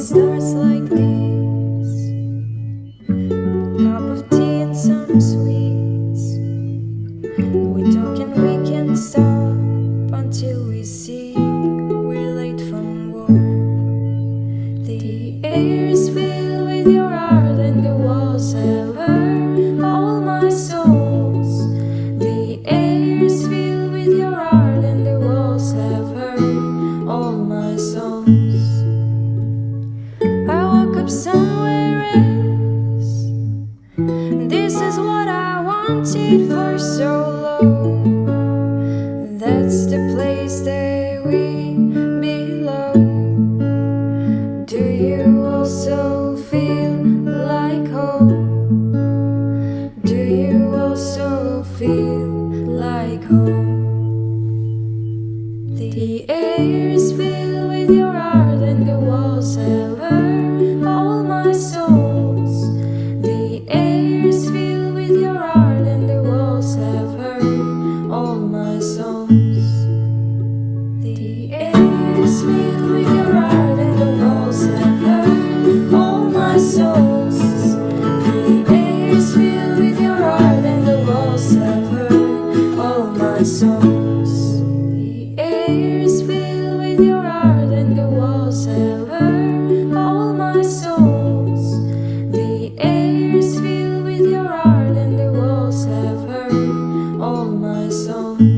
stars like these. Cup of tea and some sweets. We talk and we can stop Until we see we're late from work The air is filled with your art And the walls wanted for so long. That's the place that we belong. Do you also feel like home? Do you also feel like home? The air is filled with your art and the walls have and the walls all my songs. the air is filled with your heart and the walls ever all my songs.